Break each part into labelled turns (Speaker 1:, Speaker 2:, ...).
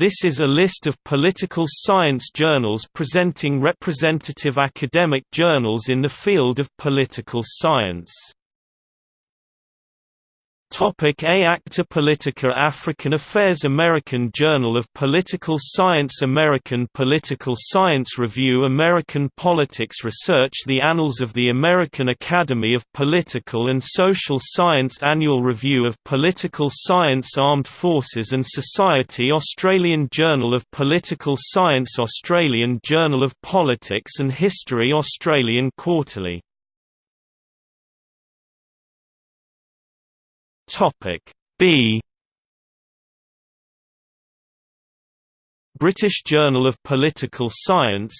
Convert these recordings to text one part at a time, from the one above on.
Speaker 1: This is a list of political science journals presenting representative academic journals in the field of political science. Topic A Acta Politica African Affairs American Journal of Political Science American Political Science Review American Politics Research The Annals of the American Academy of Political and Social Science Annual Review of Political Science Armed Forces and Society Australian Journal of Political Science Australian Journal of Politics and History Australian Quarterly Topic B. British Journal of Political Science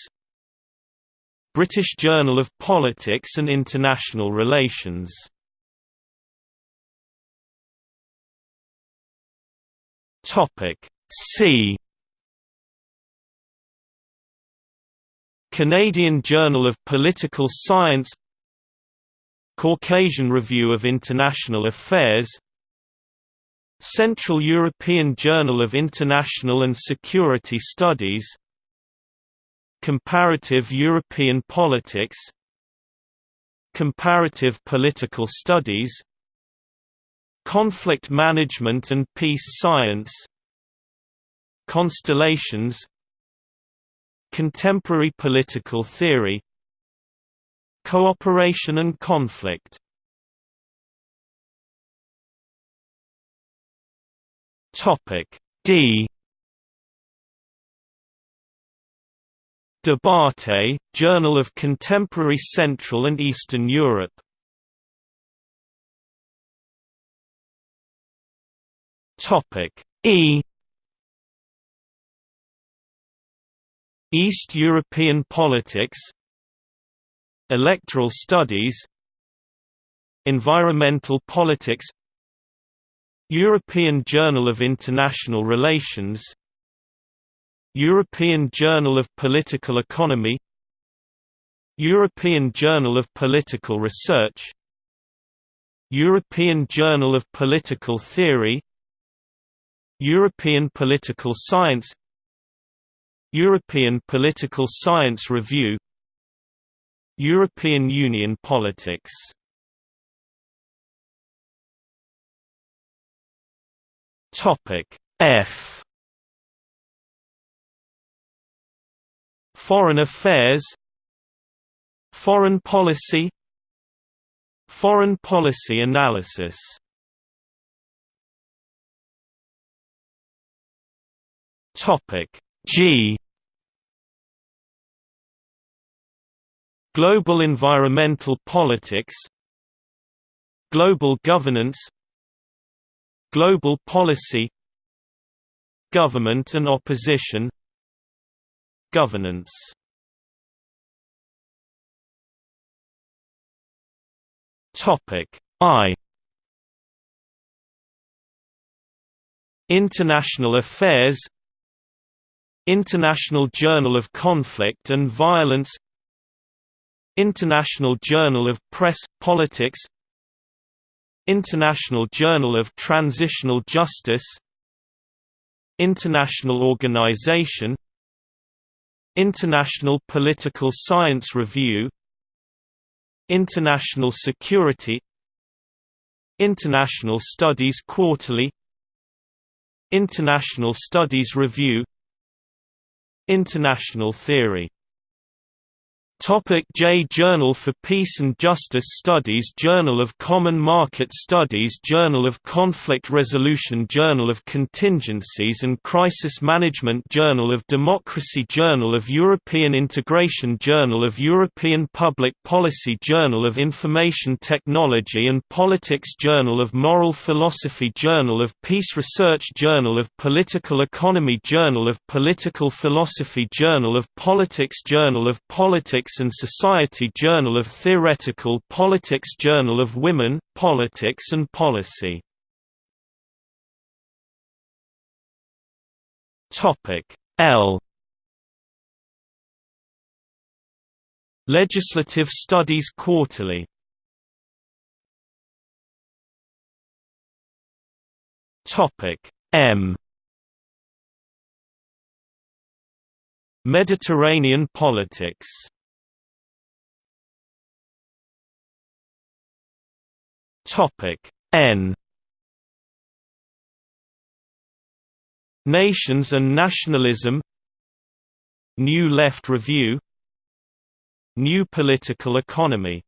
Speaker 1: British Journal of Politics and International Relations. Topic C. Canadian Journal of Political Science Caucasian Review of International Affairs Central European Journal of International and Security Studies Comparative European Politics Comparative Political Studies Conflict Management and Peace Science Constellations Contemporary Political Theory Cooperation and conflict. Topic D. Debate, Journal of Contemporary Central and Eastern Europe. Topic E. East European politics Electoral studies Environmental politics European Journal of International Relations European Journal of Political Economy European Journal of Political Research European Journal of Political Theory European Political Science European Political Science Review European Union politics. Topic F. Foreign affairs. Foreign policy. Foreign policy analysis. Topic G Global environmental politics Global governance Global policy Government and opposition Governance. Topic I. International affairs International Journal of Conflict and Violence International Journal of Press, Politics International Journal of Transitional Justice International Organization International Political Science Review International Security International Studies Quarterly International Studies Review International Theory Topic J Journal for Peace and Justice Studies Journal of Common Market Studies Journal of Conflict Resolution Journal of Contingencies and Crisis Management Journal of Democracy Journal of European Integration Journal of European Public Policy Journal of Information Technology and Politics Journal of Moral Philosophy Journal of Peace Research Journal of Political Economy Journal of Political Philosophy Journal of Politics Journal of Politics Politics and Society Journal of Theoretical Politics Journal of Women, Politics and Policy. L. Legislative Studies Quarterly. M. Mediterranean politics N. Nations and Nationalism. New Left Review. New Political Economy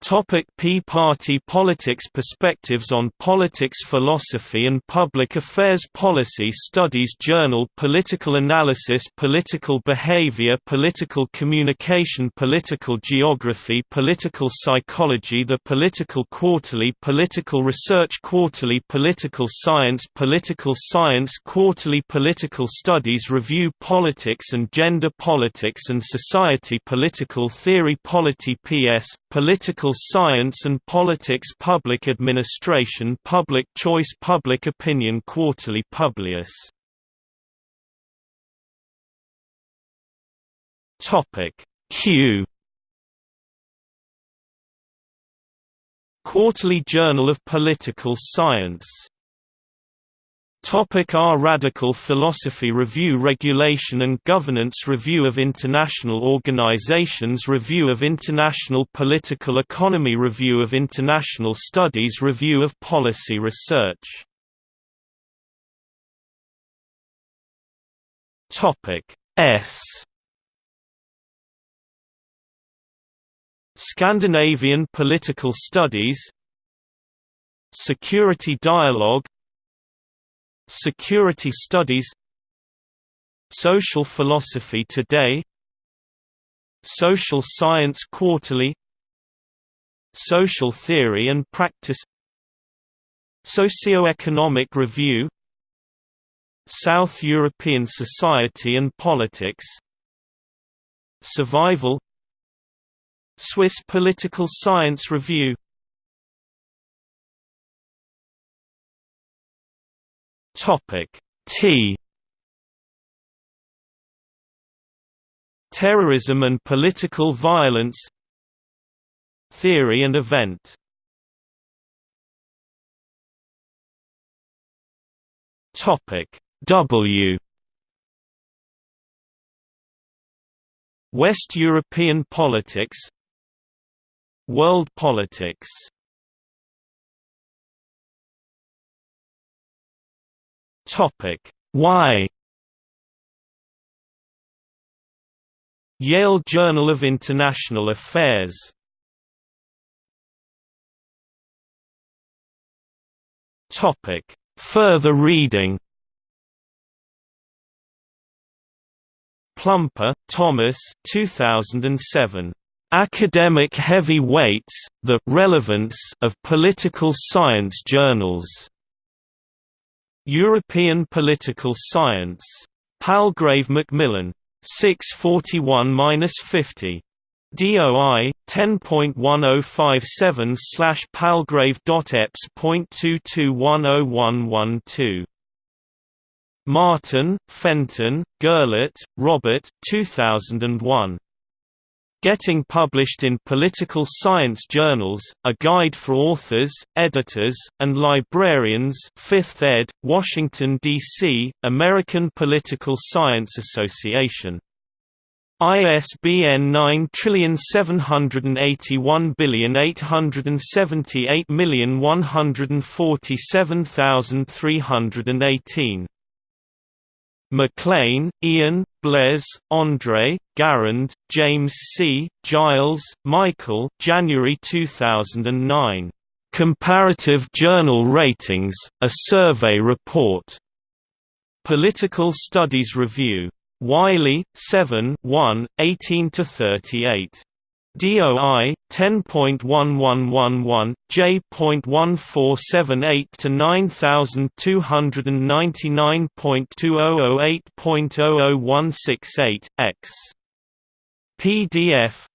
Speaker 1: Topic P Party politics Perspectives on Politics Philosophy and Public Affairs Policy Studies Journal Political Analysis Political Behavior Political Communication Political Geography Political Psychology The Political Quarterly Political Research Quarterly Political Science Political Science Quarterly Political Studies Review Politics and Gender Politics and Society Political Theory Polity PS Political Science and Politics Public Administration Public Choice Public Opinion Quarterly Publius. Q. Quarterly Journal of Political Science Topic R. Radical Philosophy Review Regulation and Governance Review of International Organizations Review of International Political Economy Review of International Studies Review of Policy Research Topic S. Scandinavian Political Studies Security Dialogue Security Studies Social Philosophy Today Social Science Quarterly Social Theory and Practice Socioeconomic Review South European Society and Politics Survival Swiss Political Science Review
Speaker 2: Topic T.
Speaker 1: Terrorism and political violence. Theory and event.
Speaker 2: Topic W.
Speaker 1: West European politics. World politics
Speaker 2: Topic. Y
Speaker 1: Yale Journal of International Affairs.
Speaker 2: Topic. Further reading.
Speaker 1: Plumper, Thomas 2007.
Speaker 2: Academic Heavy Weights, The Relevance of Political Science Journals.
Speaker 1: European Political Science. Palgrave Macmillan. 641-50. DOI 10.1057 slash palgrave.eps.22101112. Martin, Fenton, Goehlert, Robert 2001. Getting published in political science journals, A Guide for Authors, Editors, and Librarians 5th ed., Washington, D.C., American Political Science Association. ISBN 9788148147318 McLean, Ian, Blais, André, Garand, James C., Giles, Michael January 2009. Comparative Journal Ratings, a Survey Report. Political Studies Review. Wiley, 7 1, 18–38. DOI 10.1111 J.1478 to 9299.2008.00168 X PDF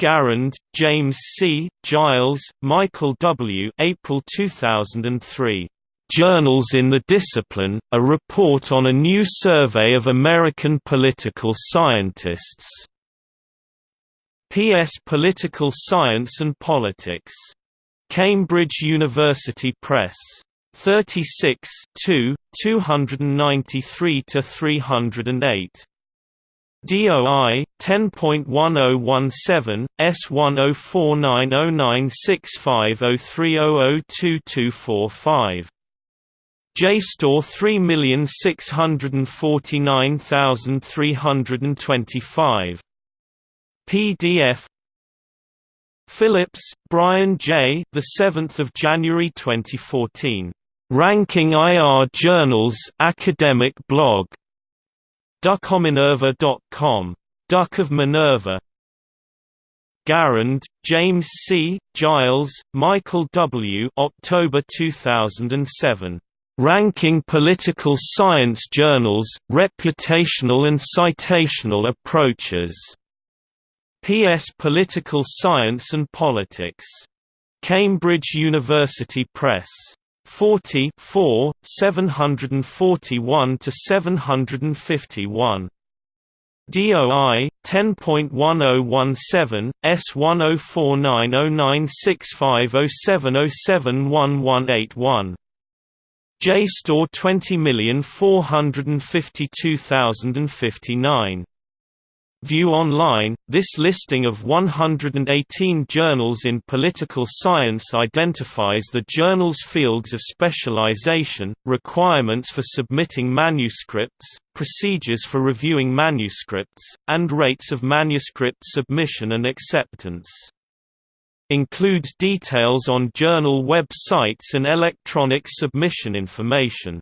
Speaker 1: Garand, James C., Giles, Michael W. April 2003. Journals in the Discipline, a report on a new survey of American political scientists. P.S. Political Science and Politics. Cambridge University Press. 36 2, 293 to 308. DOI 10.1017 S1049096503002245. JSTOR 3649325. PDF Phillips, Brian J. The 7th of January 2014. Ranking IR Journals Academic Blog. DuckOfMinerva.com. Duck of Minerva. Garand, James C., Giles, Michael W. October 2007. Ranking Political Science Journals, Reputational and Citational Approaches. P.S. Political Science and Politics. Cambridge University Press. 40 4, 741 to 751. DOI 10.1017 S1049096507071181. JSTOR 20452059 View online, this listing of 118 journals in political science identifies the journal's fields of specialization, requirements for submitting manuscripts, procedures for reviewing manuscripts, and rates of manuscript submission and acceptance. Includes details on journal websites and electronic submission information.